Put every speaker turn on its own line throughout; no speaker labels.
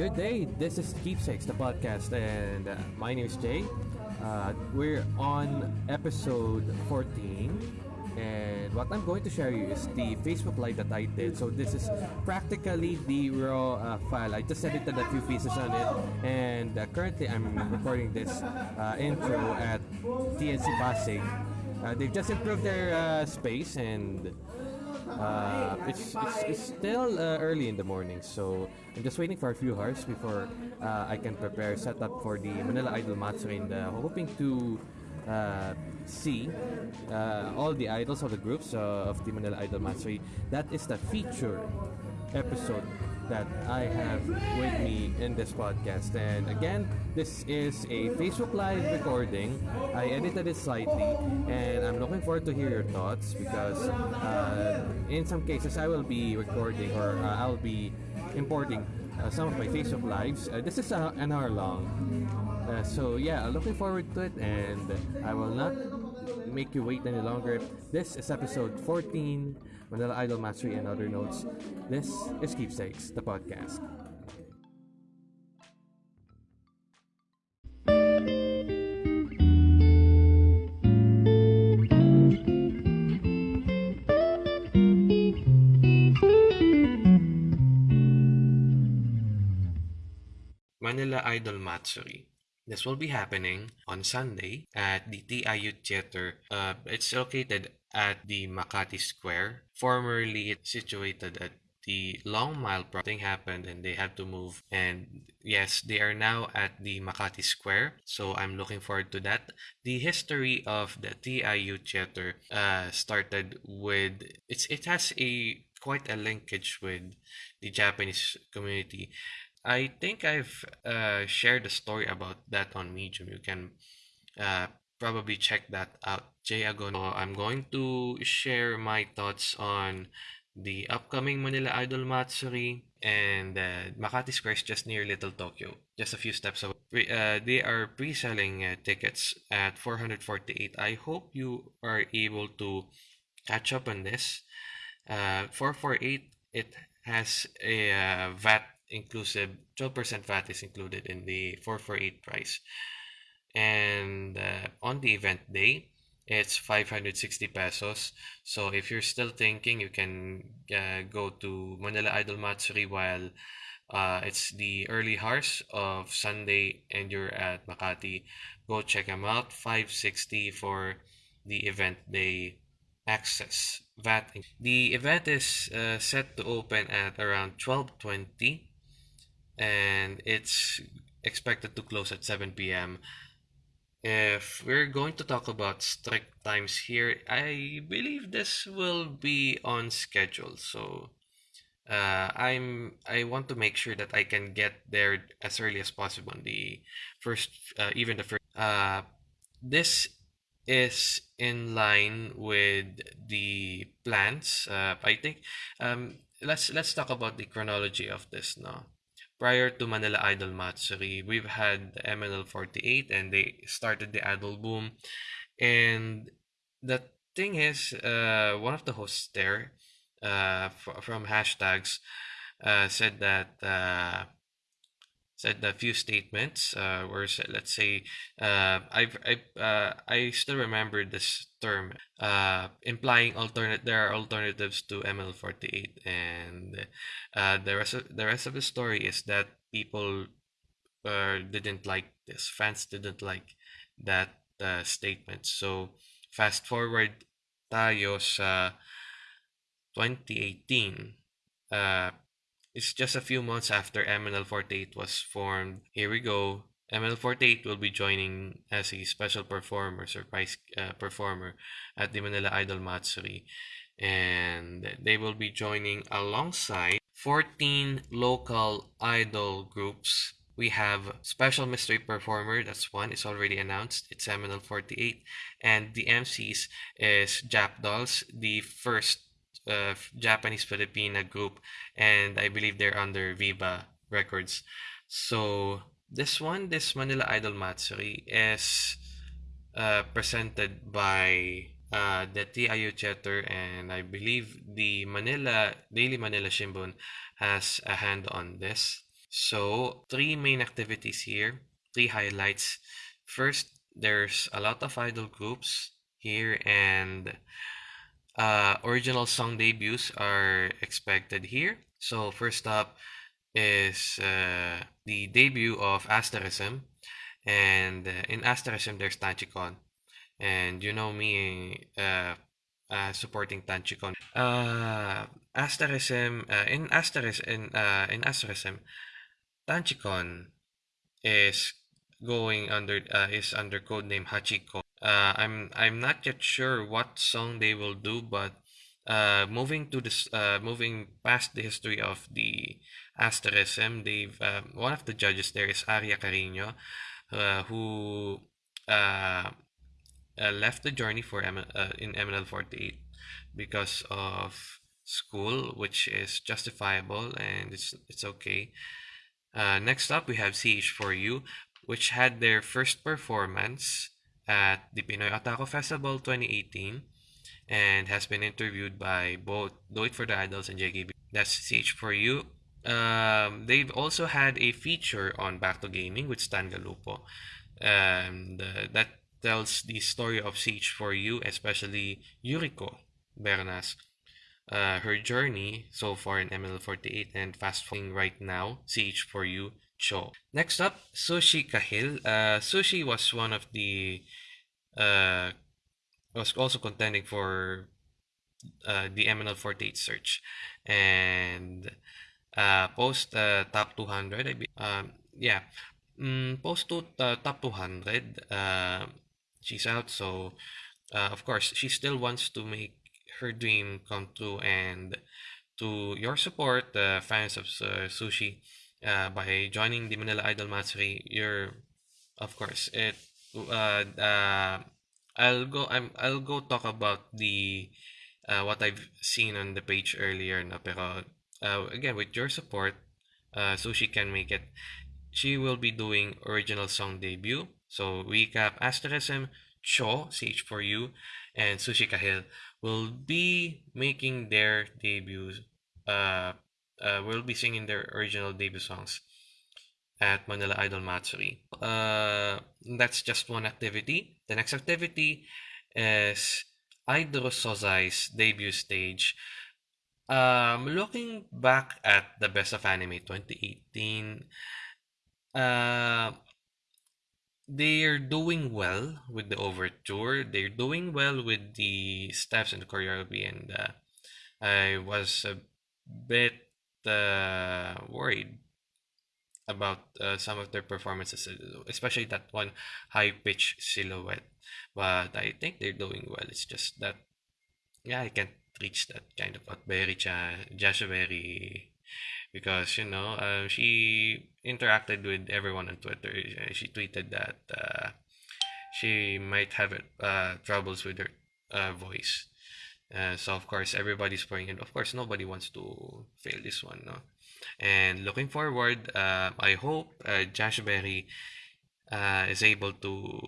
good day. This is Keepsakes, the podcast, and uh, my name is Jay. Uh, we're on episode 14, and what I'm going to share you is the Facebook Live that I did. So this is practically the raw uh, file. I just edited a few pieces on it, and uh, currently I'm recording this uh, intro at TNC Pasig. Uh, they've just improved their space and uh, it's, it's, it's still uh, early in the morning, so I'm just waiting for a few hours before uh, I can prepare setup for the Manila Idol Matsuri and uh, hoping to uh, see uh, all the idols of the groups uh, of the Manila Idol Matsuri. That is the feature episode that I have with me in this podcast. And again, this is a Facebook Live recording. I edited it slightly, and I'm looking forward to hear your thoughts because uh, in some cases I will be recording or uh, I'll be importing uh, some of my Facebook Lives. Uh, this is an hour long. Uh, so yeah, looking forward to it, and I will not make you wait any longer. This is episode 14, Manila Idol Matsuri and other notes. This is Keepsakes, the podcast. Manila Idol Matsuri. This will be happening on Sunday at the TIU Theater. Uh, it's located at the Makati Square. Formerly, it's situated at the Long Mile. Thing happened and they had to move. And yes, they are now at the Makati Square. So I'm looking forward to that. The history of the TIU Theater uh, started with it's it has a quite a linkage with the Japanese community. I think I've uh, shared a story about that on Medium. You can uh, probably check that out. Jay Agono. I'm going to share my thoughts on the upcoming Manila Idol Matsuri and uh, Makati Square is just near Little Tokyo, just a few steps away. Uh, they are pre-selling uh, tickets at 448. I hope you are able to catch up on this. Uh, 448 it has a uh, VAT inclusive 12% VAT is included in the 448 price. And uh, on the event day, it's 560 pesos. So if you're still thinking, you can uh, go to Manila Idol Matsuri while uh, it's the early hours of Sunday and you're at Makati. Go check them out. 560 for the event day access. VAT. The event is uh, set to open at around 1220 and it's expected to close at 7 p.m. If we're going to talk about strict times here, I believe this will be on schedule. So uh, I'm I want to make sure that I can get there as early as possible. On the first, uh, even the first. Uh, this is in line with the plans. Uh, I think. Um, let's let's talk about the chronology of this now prior to Manila Idol Matsuri, we've had MNL48 and they started the idol boom. And the thing is, uh, one of the hosts there uh, f- from hashtags uh, said that uh, said a few statements uh, where let's say uh, I've, I uh, I still remember this term uh, implying alternate there are alternatives to ML48 and uh, the rest of, the rest of the story is that people uh, didn't like this fans didn't like that uh, statement. So fast forward tayo sa 2018 uh, it's just a few months after MNL48 was formed. Here we go. MNL48 will be joining as a special performer, surprise uh, performer at the Manila Idol Matsuri. And they will be joining alongside 14 local idol groups. We have special mystery performer, that's one, it's already announced. It's MNL48. And the MCs is Jap Dolls, the first uh, Japanese Filipina group, and I believe they're under Viva Records. So this one, this Manila Idol Matsuri, is uh, presented by uh, the TIU Theater, and I believe the Manila Daily Manila Shimbun has a hand on this. So, three main activities here, three highlights. First, there's a lot of idol groups here, and uh, original song debuts are expected here. So, first up is uh, the debut of Asterism, and uh, in Asterism, there's Tanchikon, And you know me uh, uh, supporting Tanchikon. Uh, Asterism, uh, in Asterism, in, uh, in Asterism, Tanchikon is going under uh, is under codename Hachiko. Uh, I'm I'm not yet sure what song they will do, but uh, moving to this uh, moving past the history of the Asterism, they've uh, one of the judges there is Aria Carino, uh, who uh, uh, left the journey for M- uh, in MNL 48 because of school, which is justifiable and it's it's okay. Uh, next up, we have CH4U, which had their first performance at the Pinoy Otaku Festival 2018 and has been interviewed by both Do It For The Idols and JKB. That's CH4U. Um, they've also had a feature on Back to Gaming with Stan Galupo. And uh, that tells the story of CH4U, especially Yuriko Bernas uh, her journey so far in ML48 and fast forwarding right now, CH4U Cho. Next up, Sushi Kahil. Uh, Sushi was one of the uh, was also contending for uh, the ML48 search and uh, post uh, top 200. I be, um, yeah, mm, post to uh, top 200. Uh, she's out, so uh, of course she still wants to make her dream come true and to your support, the fans of uh, Sushi, uh, by joining the Manila Idol Matsuri, you're, of course, it. Uh, uh, I'll go. I'm. I'll go talk about the uh, what I've seen on the page earlier. No, pero uh, again, with your support, uh, Sushi can make it. She will be doing original song debut. So recap: Asterism, Cho, CH4U, and Sushi Kahil will be making their debuts. Uh, uh, will be singing their original debut songs at Manila Idol Matsuri. Uh, that's just one activity. The next activity is Idol Sozai's debut stage. Um, looking back at the Best of Anime 2018, uh, they're doing well with the overture. They're doing well with the steps and the choreography, and uh, I was a bit worried about uh, some of their performances, especially that one high pitch silhouette. But I think they're doing well. It's just that, yeah, I can't reach that kind of what Berry Cha, because you know uh, she interacted with everyone on Twitter. Uh, she tweeted that uh, she might have uh, troubles with her uh, voice. Uh, so of course everybody's praying, and of course nobody wants to fail this one, no. And looking forward, uh, I hope uh, Josh Berry uh, is able to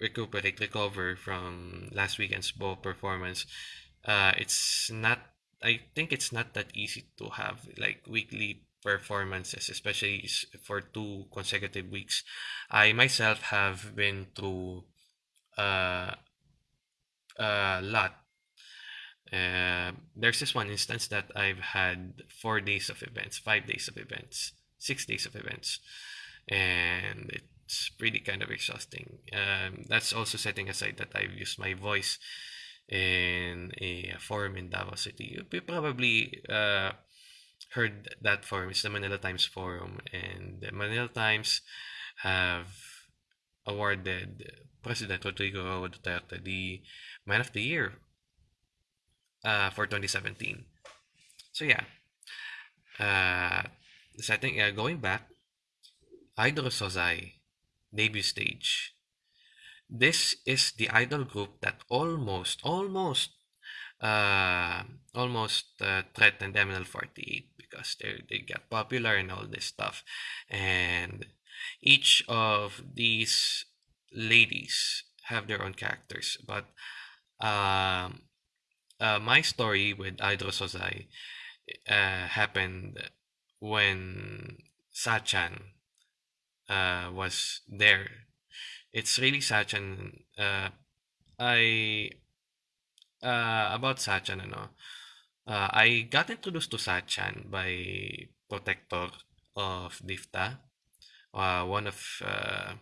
recuperate, recover from last weekend's ball performance. Uh, it's not I think it's not that easy to have like weekly performances, especially for two consecutive weeks. I myself have been through uh, a lot. Uh, there's this one instance that I've had four days of events, five days of events, six days of events, and it's pretty kind of exhausting. Um, that's also setting aside that I've used my voice in a forum in Davao City. You probably uh, heard that forum. It's the Manila Times Forum, and the Manila Times have awarded President Rodrigo Duterte the Man of the Year uh, for 2017. So yeah, uh, setting uh, going back, Idol Sozai debut stage this is the idol group that almost, almost, uh, almost uh, threatened ML48 because they they got popular and all this stuff, and each of these ladies have their own characters. But um, uh, my story with Idol Sozai uh, happened when Sachan uh, was there. It's really Sachan. Uh, I uh, about Sachan, ano, uh, I got introduced to Sachan by Protector of Difta, uh, one of uh,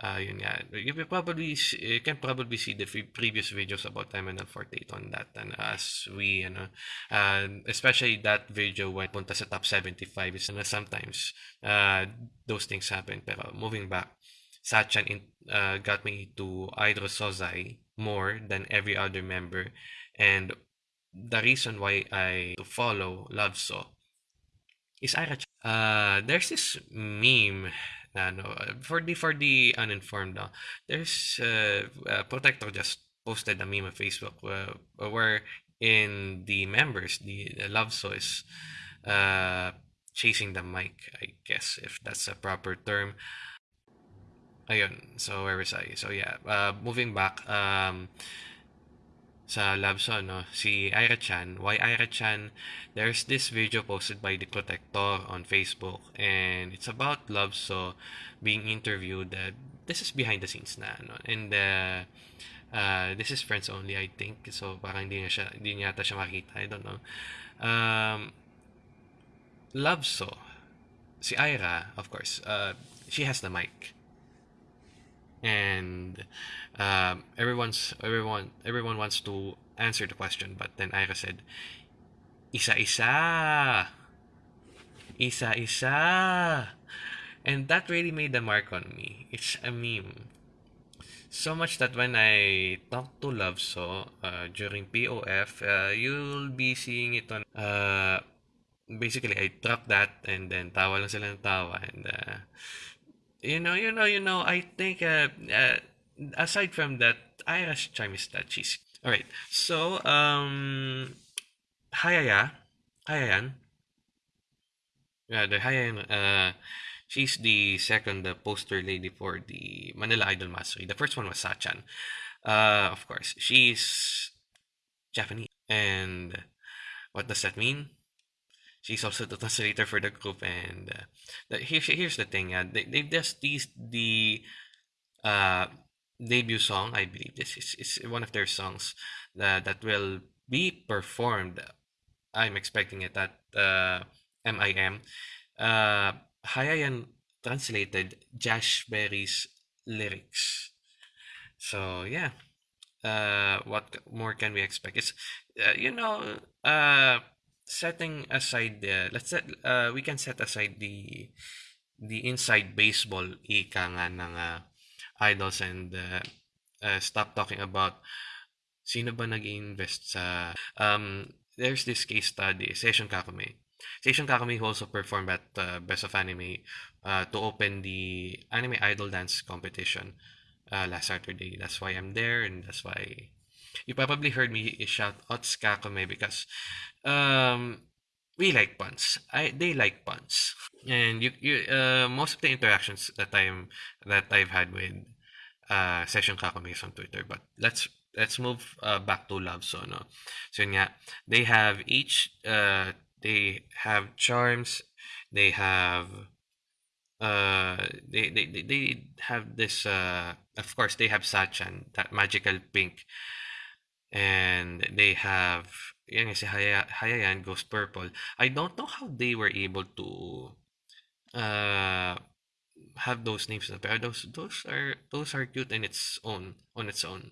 uh, yun nga. You probably you can probably see the previous videos about MNL48 on that and as we ano uh, especially that video when punta sa top 75 is na sometimes uh, those things happen pero moving back Sachan in, uh, got me to Idro Sozai more than every other member and the reason why I to follow Love So is Ira uh there's this meme na no for the for the uninformed no, there's uh, uh, protector just posted a meme on facebook uh, where in the members the, the love so is uh chasing the mic i guess if that's a proper term. Ayun so where was i? So yeah uh moving back um sa Labso, no? Si Ira Chan. Why Ira Chan? There's this video posted by the Protector on Facebook and it's about Labso being interviewed. Uh, this is behind the scenes na, no? And uh, uh, this is friends only, I think. So, parang hindi, niya siya, hindi niya yata siya makita. I don't know. Um, Labso, si Ira, of course, uh, she has the mic and um, everyone's everyone everyone wants to answer the question but then Ira said isa-isa isa-isa and that really made a mark on me. It's a meme. So much that when I talk to Love So uh, during POF uh, you'll be seeing it on uh, basically I drop that and then tawa lang sila ng tawa and uh, you know, you know, you know. I think uh, uh aside from that, Ira's charm is that she's all right. So um, Hayaya, Hayayan. Yeah, the Hayayan. Uh, she's the second uh, poster lady for the Manila Idol Matsuri. The first one was Sachan. Uh, of course, she's Japanese. And what does that mean? She's also the translator for the group and uh, the, here, here's the thing uh, they, they've just teased the uh, debut song i believe this is, is one of their songs that, that will be performed i'm expecting it at uh, mim uh, hayayan translated josh berry's lyrics. So yeah uh, what more can we expect? It's uh, you know uh setting aside the let's set uh, we can set aside the the inside baseball ika nga ng uh, idols and uh, uh, stop talking about sino ba nag-invest sa um there's this case study Session Kakame. Session Kakame also performed at uh, Best of Anime uh, to open the anime idol dance competition uh, last Saturday. That's why I'm there and that's why you probably heard me shout out Kakame because um, we like puns. I they like puns, and you you uh, most of the interactions that I'm that I've had with uh, session is on Twitter. But let's let's move uh, back to Love So no. So yeah, they have each uh they have charms, they have uh they they, they, they have this uh of course they have Sachan that magical pink and they have yan si Haya, Hayayan goes purple. I don't know how they were able to uh have those names but those those are those are cute in its own on its own.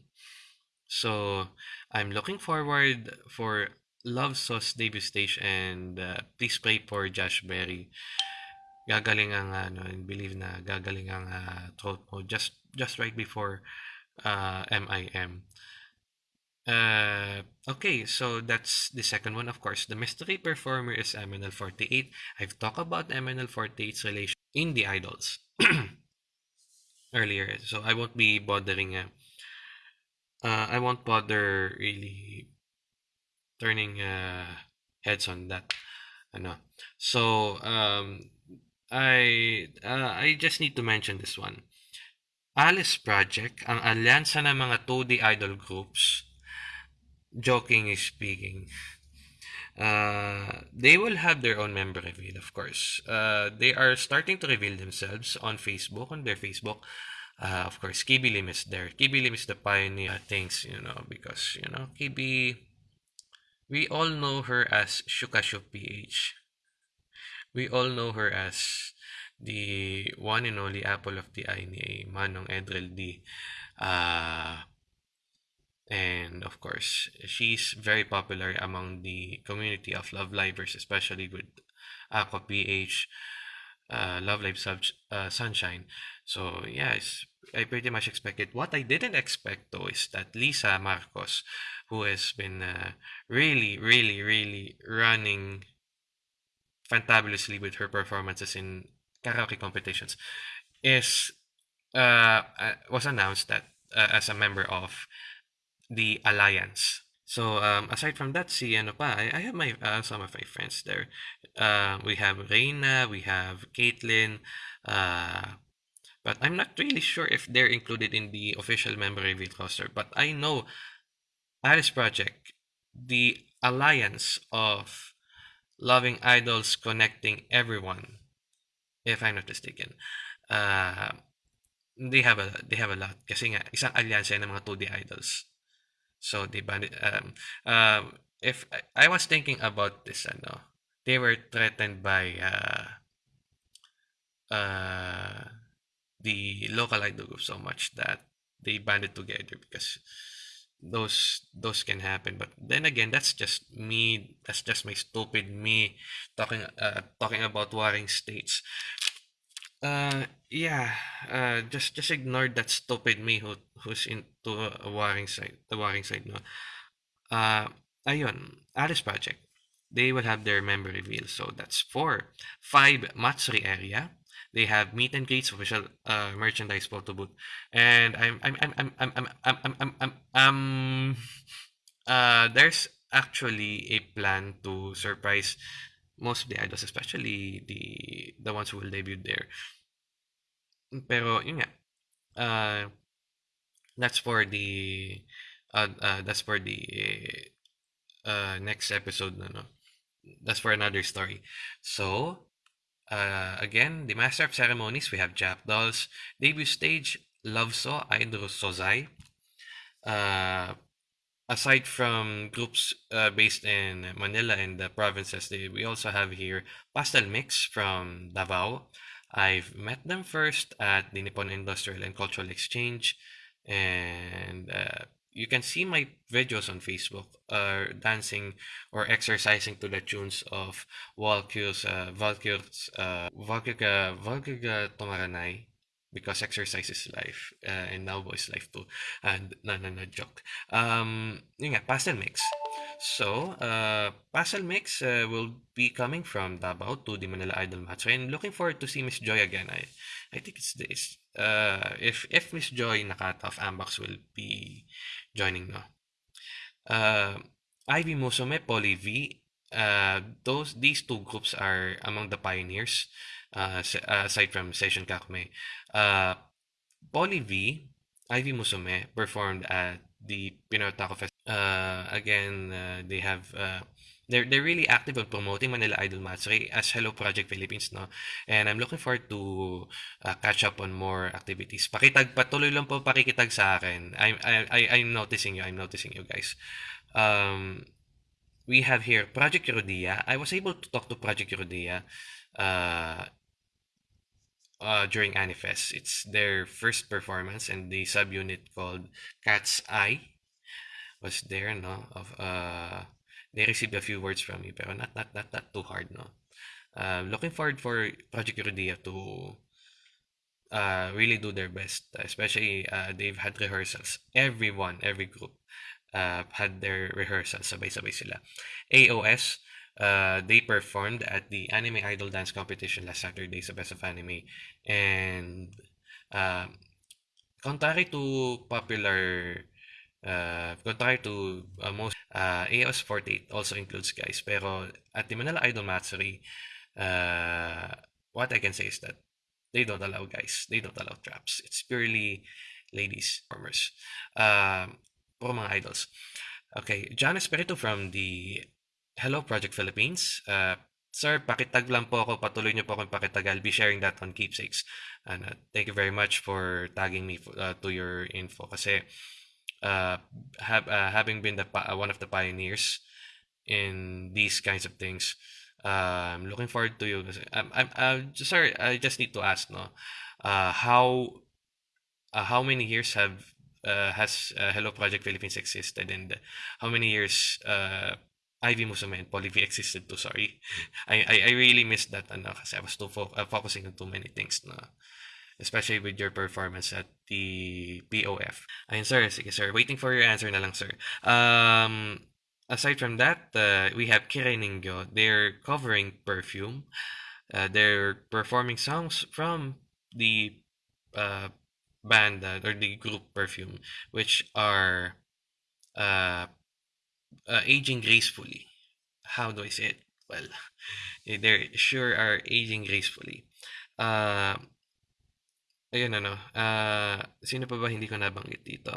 So I'm looking forward for Love Sauce debut stage and uh, please pray for Josh Berry. Gagaling ang ano, and believe na gagaling ang uh, throat mo just just right before uh, MIM. Uh, okay, so that's the second one, of course. The mystery performer is MNL48. I've talked about MNL48's relation in the idols earlier, so I won't be bothering. Uh, uh, I won't bother really turning uh, heads on that. Ano. So, um, I uh, I just need to mention this one. Alice Project, ang alyansa ng mga 2D idol groups, joking speaking, Uh, they will have their own member reveal, of course. Uh, they are starting to reveal themselves on Facebook, on their Facebook. Uh, of course, Kibi Lim is there. Kibi Lim is the pioneer things, you know, because, you know, Kibi, we all know her as Shukashu PH. We all know her as the one and only apple of the eye ni Manong Edrel D. Uh, and of course, she's very popular among the community of Love Livers, especially with Aqours PH, uh, Love Live Sub- uh, Sunshine. So, yes, I pretty much expected. What I didn't expect, though, is that Lisa Marcos, who has been uh, really, really, really running fantabulously with her performances in karaoke competitions, is uh, uh was announced that uh, as a member of the alliance. So um, aside from that, see ano pa, I, I have my uh, some of my friends there. Uh, we have Reina, we have Caitlin, uh, but I'm not really sure if they're included in the official member reveal roster. But I know Alice Project, the alliance of loving idols connecting everyone, if I'm not mistaken. Uh, they have a they have a lot kasi nga isang alyansa ng mga 2D idols. So they banned um um if I, I was thinking about this ano they were threatened by uh uh the local idol group so much that they banded together because those those can happen. But then again that's just me that's just my stupid me talking uh talking about warring states uh yeah uh just just ignore that stupid me who who's into a warring side the warring side no uh ayun Alice Project they will have their member reveal so that's four five Matsuri area they have meet and greets official uh merchandise photo booth and i'm i'm i'm i'm i'm i'm i'm i'm, I'm, I'm um uh there's actually a plan to surprise most of the idols especially the the ones who will debut there pero yun nga uh that's for the uh, uh that's for the uh next episode no, that's for another story so uh, again, the Master of Ceremonies, we have Jap Dolls. Debut stage, Love So, Idol Sozai. Uh, aside from groups uh, based in Manila and the provinces, they, we also have here Pastel Mix from Davao. I've met them first at the Nippon Industrial and Cultural Exchange, and uh, you can see my videos on Facebook uh, dancing or exercising to the tunes of Valkyr's uh, Valkyr's uh, Valkyrka Valkyrka Tomaranay because exercise is life uh, and now is life too. And no no no joke. Um yun nga, pastel mix. So uh pastel mix uh, will be coming from Davao to the Manila Idol match. And looking forward to see Miss Joy again. I I think it's this. Uh if if Miss Joy Nakata of Ambox will be joining no? Uh Ivy Musume Poly V uh those these two groups are among the pioneers uh, aside from Session Kakme. Uh, Poly V, Ivy Musume performed at the Pinoy Fest. Uh, again, uh, they have uh, they're they're really active on promoting Manila Idol Matsuri as Hello Project Philippines, no? And I'm looking forward to uh, catch up on more activities. Pakitag patuloy lang po pakikitag sa akin. I'm I, I I'm noticing you. I'm noticing you guys. Um, we have here Project Eurodia. I was able to talk to Project Eurodia uh, uh, during Anifest. It's their first performance, and the subunit called Cat's Eye was there. No, of uh, they received a few words from me, pero not not not not too hard. No, uh, looking forward for Project Eurodia to uh, really do their best. Especially uh, they've had rehearsals. Everyone, every group uh, had their rehearsals. Sabay-sabay sila. AOS uh, they performed at the Anime Idol Dance Competition last Saturday sa Best of Anime. And uh, contrary to popular uh, contrary to uh, most uh, AOS 48 also includes guys pero at the Manila Idol Matsuri uh, what I can say is that they don't allow guys they don't allow traps. It's purely ladies performers. Uh, puro mga idols. Okay John Espiritu from the hello Project Philippines. Uh, sir, pakitag lang po ako. Patuloy niyo po akong pakitag. I'll be sharing that on Keepsakes. And uh, thank you very much for tagging me uh, to your info. Kasi uh, have, uh, having been the uh, one of the pioneers in these kinds of things, uh, I'm looking forward to you. I'm, I'm, uh, sir, I just need to ask, no, uh, how uh, how many years have uh, has uh, Hello Project Philippines existed, and how many years uh, Ivy Musume and Poly existed too? Sorry, I, I, I really missed that. Ano, kasi I was too fo- uh, focusing on too many things. No? especially with your performance at the POF. Ayun, sir. Sige, sir. Waiting for your answer na lang, sir. Um, aside from that, uh, we have Kirei Ningyo. They're covering Perfume. Uh, they're performing songs from the uh, band uh, or the group Perfume, which are uh, uh, aging gracefully. How do I say it? Well, they sure are aging gracefully. Uh, ayun ano, uh, sino pa ba hindi ko nabanggit dito?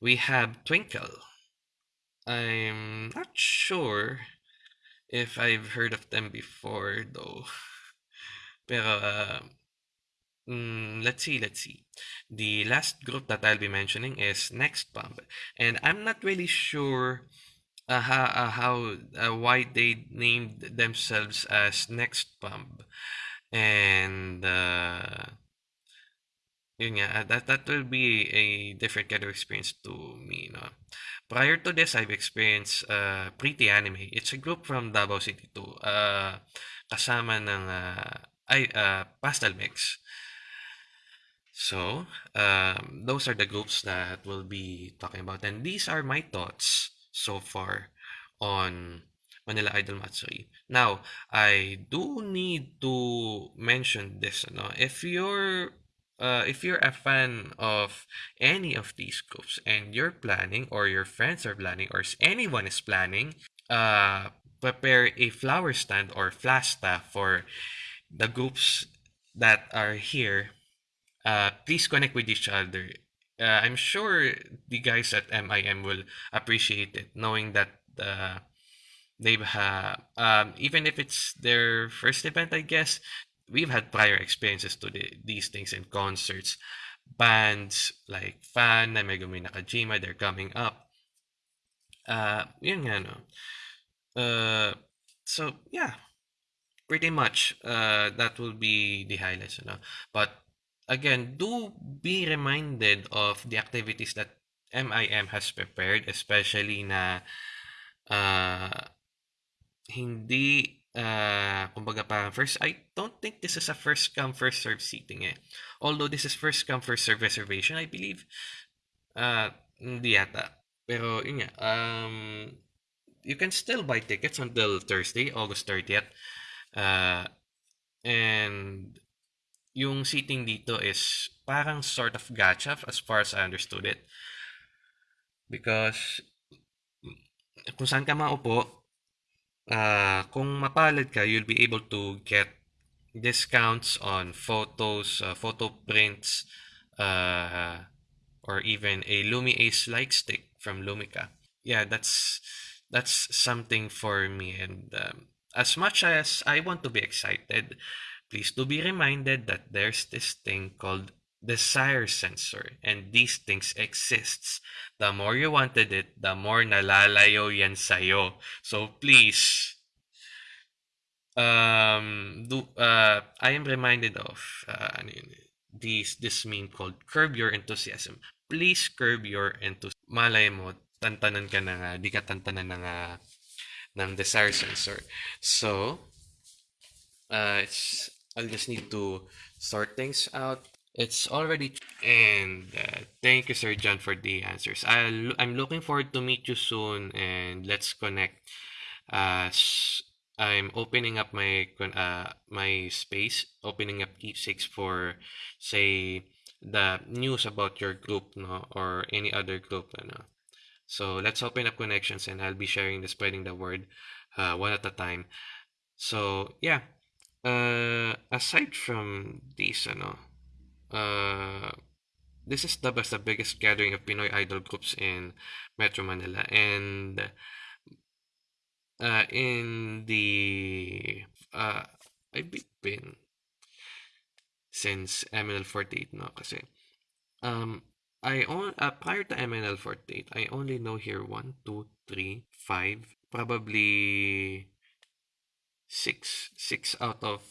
We have Twinkle. I'm not sure if I've heard of them before though. Pero uh, mm, let's see, let's see. The last group that I'll be mentioning is Next Pump, and I'm not really sure uh, how, uh, how uh, why they named themselves as Next Pump, and uh, yun nga, uh, that, that will be a different kind of experience to me, no? Prior to this, I've experienced uh, Pretty Anime. It's a group from Davao City too. Uh, kasama ng uh, ay, uh, Pastel Mix. So, um, those are the groups that we'll be talking about. And these are my thoughts so far on Manila Idol Matsuri. Now, I do need to mention this. No? If you're uh, if you're a fan of any of these groups and you're planning or your friends are planning or anyone is planning, uh, prepare a flower stand or flasta for the groups that are here. Uh, please connect with each other. Uh, I'm sure the guys at MIM will appreciate it, knowing that uh, they've had, um, even if it's their first event, I guess, we've had prior experiences to the, these things in concerts. Bands like fhána, Megumi Nakajima, they're coming up. Uh, yun nga, no? Uh, so, yeah. Pretty much, uh, that will be the highlights, you know? But, again, do be reminded of the activities that MIM has prepared, especially na uh, hindi uh, kumbaga parang first, I don't think this is a first come, first serve seating eh. Although this is first come, first serve reservation, I believe. Uh, hindi yata. Pero yun nga, um, you can still buy tickets until Thursday, August 30th. Uh, and yung seating dito is parang sort of gacha as far as I understood it. Because kung saan ka maupo, uh, kung mapalad ka, you'll be able to get discounts on photos, uh, photo prints, uh, or even a Lumi Ace light stick from Lumika. Yeah, that's that's something for me. And um, as much as I want to be excited, please do be reminded that there's this thing called desire sensor and these things exists. The more you wanted it, the more nalalayo yan sa'yo. So please, um, do, uh, I am reminded of uh, this, this meme called curb your enthusiasm. Please curb your enthusiasm. Malay mo, tantanan ka na nga, di ka tantanan na nga ng desire sensor. So, uh, it's, I'll just need to sort things out it's already and uh, thank you Sir John for the answers. I'll, I'm looking forward to meet you soon and let's connect. Uh, I'm opening up my uh, my space, opening up keepsakes for say the news about your group no or any other group no. So let's open up connections and I'll be sharing the spreading the word uh, one at a time. So yeah, uh, aside from these ano, uh, this is the best, the biggest gathering of Pinoy idol groups in Metro Manila, and uh, in the uh, I've been since MNL48 no kasi um I on uh, prior to MNL48 I only know here one two three five probably six six out of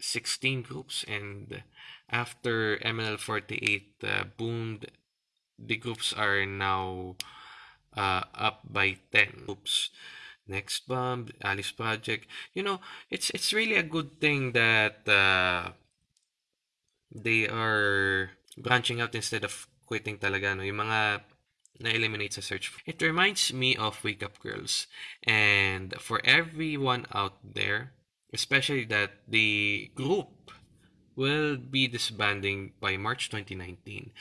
16 groups and after MNL48 uh, boomed the groups are now uh, up by 10 groups. Next bomb alice project. You know it's it's really a good thing that uh, they are branching out instead of quitting talaga no? Yung mga na-eliminate sa search it reminds me of wake up girls and for everyone out there especially that the group will be disbanding by March 2019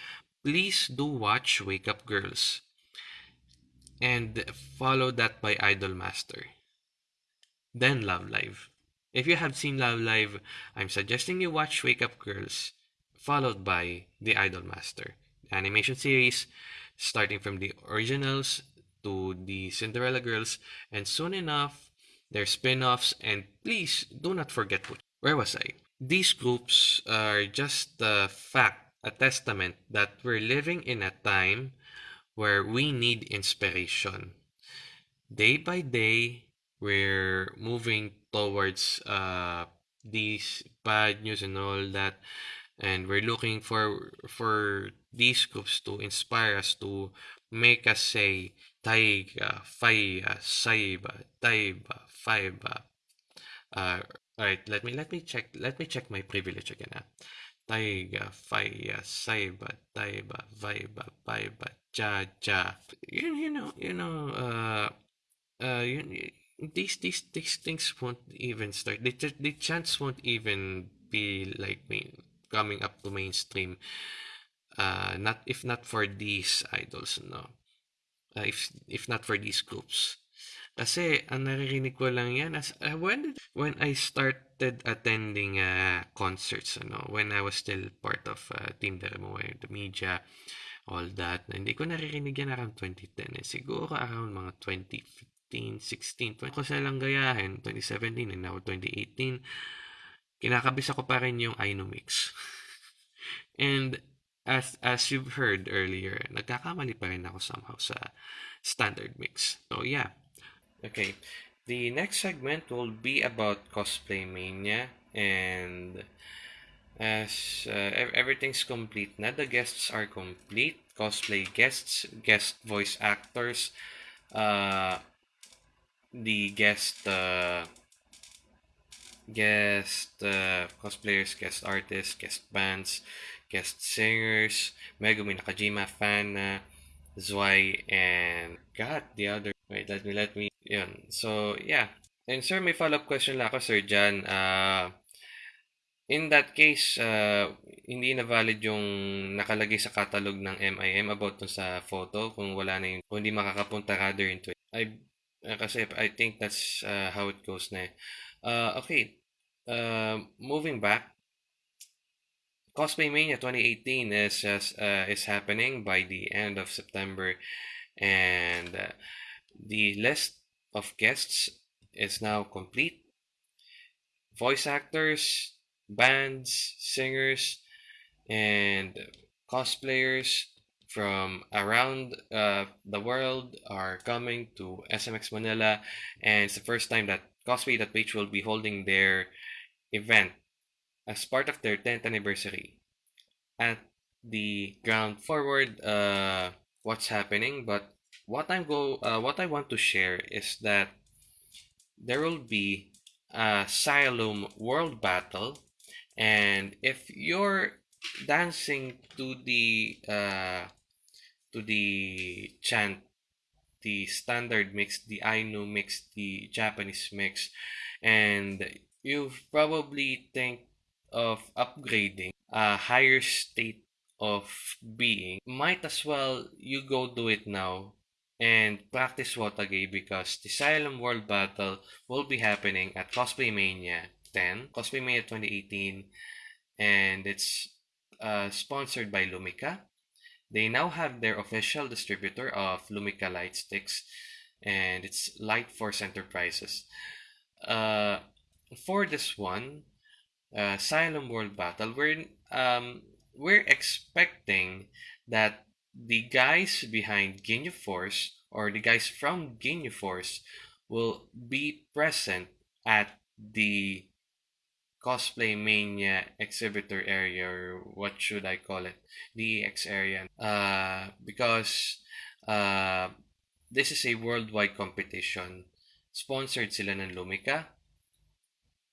please do watch wake up girls and follow that by Idol Master. Then Love Live. If you have seen Love Live, I'm suggesting you watch Wake Up Girls, followed by the Idolmaster the animation series, starting from the originals to the Cinderella Girls, and soon enough, their spin offs. And please do not forget what where was I? These groups are just a fact, a testament that we're living in a time where we need inspiration. Day by day, we're moving towards uh, these bad news and all that, and we're looking for for these groups to inspire us to make us say taiga, faya, saiba, taiba, faiba. Uh, all right, let me let me check let me check my privilege again. Ah. Taiga, faya, saiba, taiba, vaiba, baiba, ja, ja. You, you know, you know, uh, uh, you, these these these things won't even start. The the chants won't even be like me coming up to mainstream. Uh, not if not for these idols, no. Uh, if if not for these groups. Kasi ang naririnig ko lang yan as uh, when when I started attending uh, concerts ano when I was still part of uh, Team Dermo the media all that hindi ko naririnig yan around 2010 eh. siguro around mga 2015 16 20 ko silang gayahin 2017 and now 2018 kinakabisa ko pa rin yung Inomix and as as you've heard earlier nagkakamali pa rin ako somehow sa standard mix. So yeah. Okay, the next segment will be about cosplay mania, and as uh, everything's complete now, the guests are complete. Cosplay guests, guest voice actors, uh, the guest uh, guest uh, cosplayers, guest artists, guest bands, guest singers, Megumi Nakajima, fan, uh, Zwei, and God, the other. Wait, let me let me yun. So, yeah. And sir, may follow-up question lang ako, Sir Jan. Uh, in that case, uh, hindi na valid yung nakalagay sa catalog ng MIM about dun sa photo kung wala na yung, kung hindi makakapunta rather into it. I, uh, kasi I think that's uh, how it goes na. Uh, okay. Uh, moving back, Cosplay Mania 2018 is uh, is happening by the end of September, and uh, the list of guests is now complete. Voice actors, bands, singers, and cosplayers from around uh, the world are coming to SMX Manila, and it's the first time that Cosplay.ph will be holding their event as part of their 10th anniversary. At the ground forward uh, what's happening but what I'm go uh, what I want to share is that there will be a Cyalume World Battle, and if you're dancing to the uh, to the chant, the standard mix, the Ainu mix, the Japanese mix, and you probably think of upgrading a higher state of being, might as well you go do it now and practice wotagei because the Cyalume World Battle will be happening at Cosplay Mania 10, Cosplay Mania 2018, and it's uh, sponsored by Lumica. They now have their official distributor of Lumica light sticks. and it's Light Force Enterprises. Uh, for this one, uh, World Battle, we're um, we're expecting that the guys behind Ginyu Force or the guys from Ginyu Force will be present at the cosplay mania exhibitor area or what should I call it? The EX area. Uh, because uh, this is a worldwide competition. Sponsored sila ng Lumica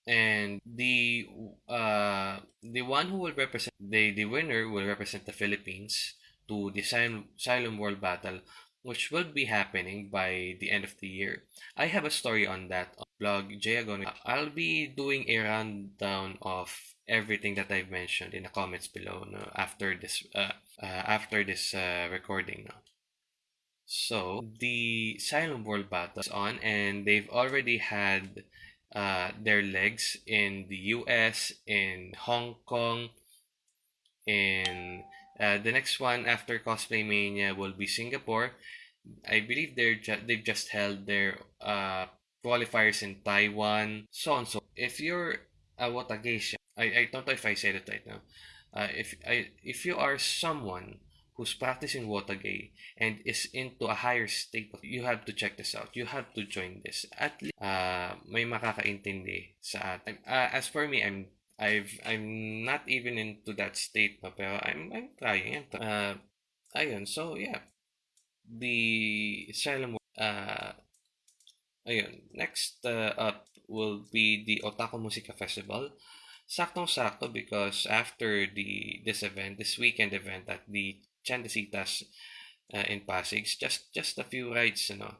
and the uh, the one who will represent the the winner will represent the Philippines to the Cyalume World Battle which will be happening by the end of the year. I have a story on that on blog Jayagon. I'll be doing a rundown of everything that I've mentioned in the comments below no, after this uh, uh, after this uh, recording. No. So the Cyalume World Battle is on, and they've already had uh, their legs in the U.S., in Hong Kong, in uh, the next one after Cosplay Mania will be Singapore. I believe they're ju- they've just held their uh, qualifiers in Taiwan, so on. So if you're a Watageisha, I, I don't know if I said it right now. Uh, if I if you are someone who's practicing wotagei and is into a higher state, you have to check this out. You have to join this. At least, uh, may makakaintindi sa atin. Uh, as for me, I'm I've I'm not even into that state pa, pero I'm I'm trying. Uh, ayun, so yeah. The Cyalume uh ayun, next uh, up will be the Otaku Musica Festival. Saktong-sakto because after the this event, this weekend event at the Chandesitas uh, in Pasig, just just a few rides, you know.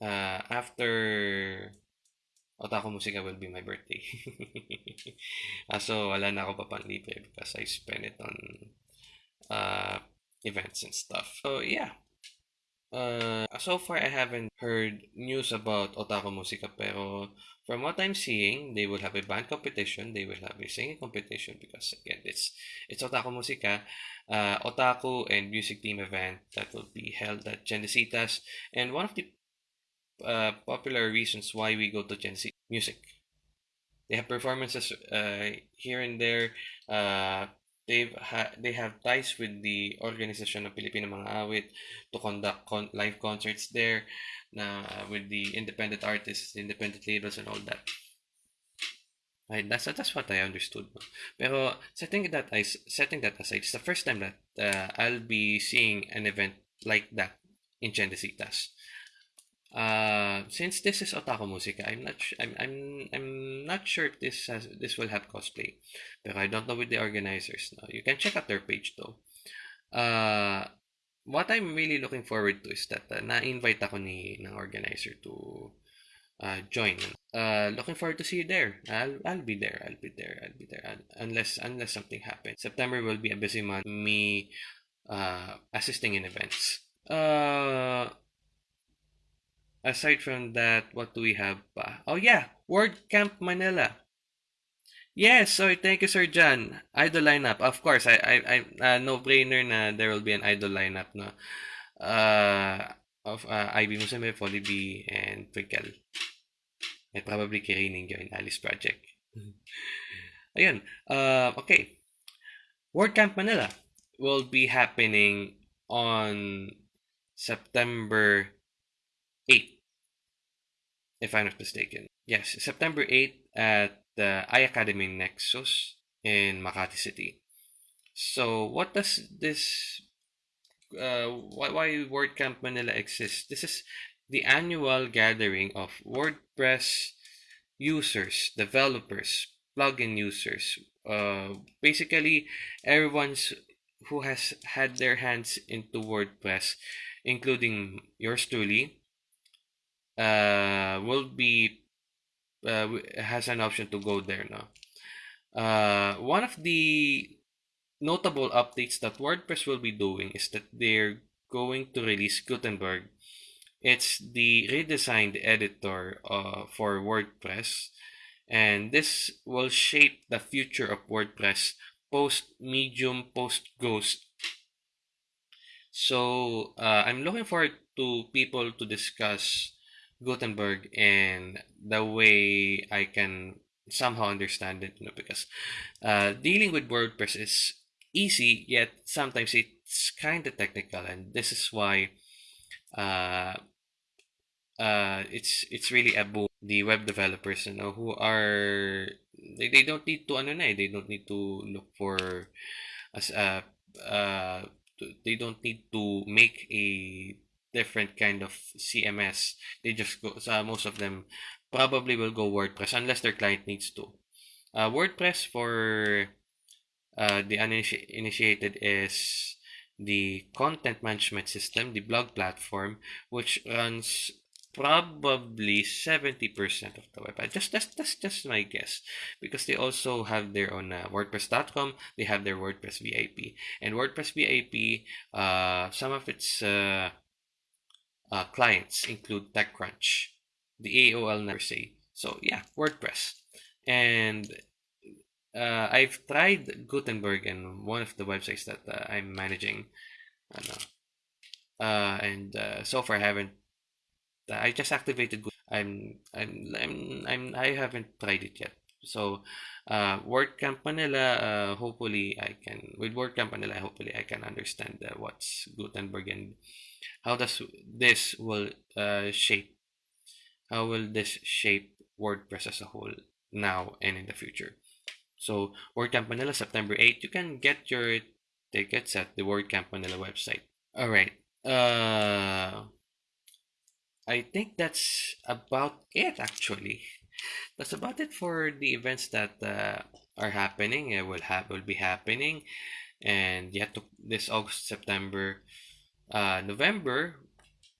Uh, after Otaku Musika will be my birthday. uh, so, wala na ako papanlibre because I spend it on uh, events and stuff. So, yeah. Uh, so far, I haven't heard news about Otaku Musika, pero from what I'm seeing, they will have a band competition, they will have a singing competition because again, it's it's Otaku Musika, uh, Otaku and music team event that will be held at Tiendesitas, and one of the uh, popular reasons why we go to Tiendesitas music. They have performances uh, here and there. Uh, they've ha- they have ties with the organization of Pilipino Mga Awit to conduct con- live concerts there na with the independent artists, independent labels and all that. Right, that's that's what I understood. Pero setting that I setting that aside, it's the first time that uh, I'll be seeing an event like that in Chendesitas. Uh, since this is otaku musica, I'm not I'm, I'm I'm not sure if this has this will have cosplay, but I don't know with the organizers. No, you can check out their page though. Uh, what I'm really looking forward to is that uh, na-invite ako ni ng organizer to uh, join. Uh, looking forward to see you there. I'll I'll be there. I'll be there. I'll be there. Unless unless something happens. September will be a busy month. Me uh, assisting in events. Uh, aside from that, what do we have pa? Oh yeah, Word Camp Manila. Yes, sorry, thank you, Sir John. Idol lineup, of course. I, I, I uh, no brainer na there will be an idol lineup, no. Uh, of uh, Musume, Folly B, and Twinkle. And probably Kirining in Alice Project. Ayun. Uh, okay. Word Camp Manila will be happening on September 8th, if I'm not mistaken. Yes, September 8th at the iAcademy Nexus in Makati City. So, what does this, uh, why, why WordCamp Manila exists? This is the annual gathering of WordPress users, developers, plugin users, uh, basically everyone's who has had their hands into WordPress, including yours truly, uh, will be uh, has an option to go there now. Uh, one of the notable updates that WordPress will be doing is that they're going to release Gutenberg. It's the redesigned editor uh, for WordPress, and this will shape the future of WordPress post Medium, post Ghost. So uh, I'm looking forward to people to discuss Gutenberg and the way I can somehow understand it, you know, because uh, dealing with WordPress is easy, yet sometimes it's kind of technical, and this is why uh, uh, it's it's really a boom. The web developers, you know, who are they, they don't need to ano na, eh, they don't need to look for as a uh, they don't need to make a different kind of CMS. They just go. So most of them probably will go WordPress unless their client needs to. Uh, WordPress for uh, the uninitiated is the content management system, the blog platform, which runs probably 70% of the web website. Just that's that's just my guess because they also have their own uh, WordPress.com. They have their WordPress VIP and WordPress VIP. Uh, some of its uh, uh, clients include TechCrunch, the AOL never say. So yeah, WordPress, and uh, I've tried Gutenberg in one of the websites that uh, I'm managing, uh, and uh, so far I haven't I just activated I'm I'm I'm I'm I haven't tried it yet. So uh WordCamp Manila uh hopefully I can with WordCamp Manila hopefully I can understand uh, what's Gutenberg and how does this will uh shape how will this shape WordPress as a whole now and in the future. So WordCamp Manila September 8 you can get your tickets at the WordCamp Manila website. All right. Uh I think that's about it actually. That's about it for the events that uh, are happening it will have will be happening, and yet to this August, September, uh, November.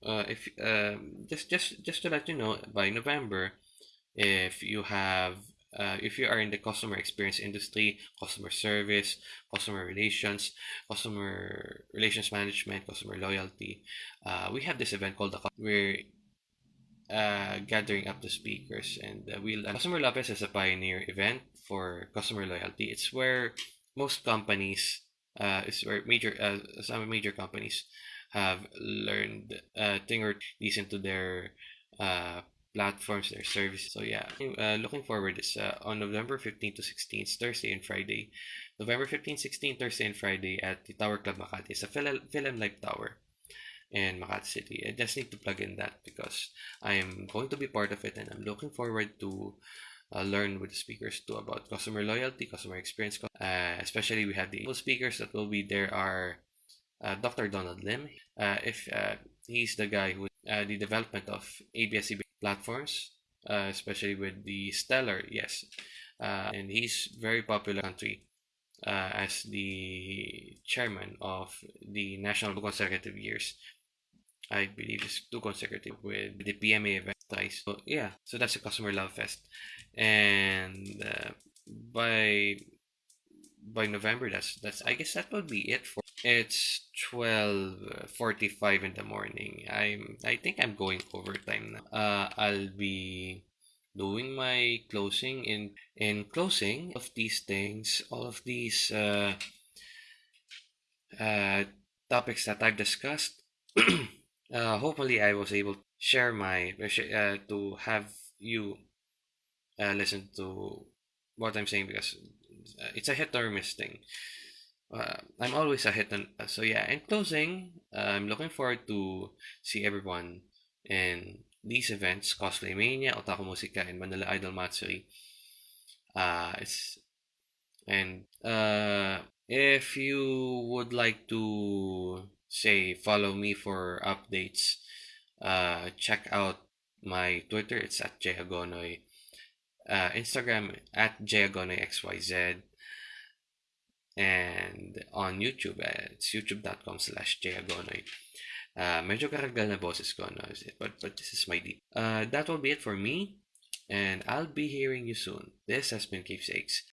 Uh, if um, just just just to let you know, by November, if you have uh, if you are in the customer experience industry, customer service, customer relations, customer relations management, customer loyalty, uh, we have this event called the we're uh, gathering up the speakers and uh, we'll uh, customer love fest is a pioneer event for customer loyalty it's where most companies uh, is where major uh, some major companies have learned uh, thing or these into their uh, platforms their services so yeah uh, looking forward is uh, on november 15 to 16 thursday and friday november 15 16 thursday and friday at the tower club makati it's a Philamlife tower in Makati City. I just need to plug in that because I'm going to be part of it and I'm looking forward to uh, learn with the speakers too about customer loyalty, customer experience. Uh, especially we have the speakers that will be there are Dr. Donald Lim. Uh, if uh, he's the guy who uh, the development of ABS platforms, especially with the Stellar, yes, and he's very popular country. as the chairman of the national consecutive years I believe it's two consecutive with the PMA event. So yeah, so that's a customer love fest, and uh, by by November, that's that's I guess that would be it for. It's twelve forty five in the morning. I'm I think I'm going overtime now. Uh, I'll be doing my closing in in closing of these things, all of these uh, uh, topics that I've discussed. uh, hopefully I was able to share my uh, to have you uh, listen to what I'm saying because uh, it's a hit or miss thing. Uh, I'm always a hit and uh, so yeah. In closing, uh, I'm looking forward to see everyone in these events: Cosplay Mania, Otaku Musika, and Manila Idol Matsuri. Uh, it's and uh, if you would like to say follow me for updates uh check out my twitter it's at jayagonoy uh instagram at jayagonoyxyz and on youtube uh, it's youtube.com slash jayagonoy uh medyo karagal na boses ko no? But but this is my deep. Uh that will be it for me and i'll be hearing you soon. This has been keepsakes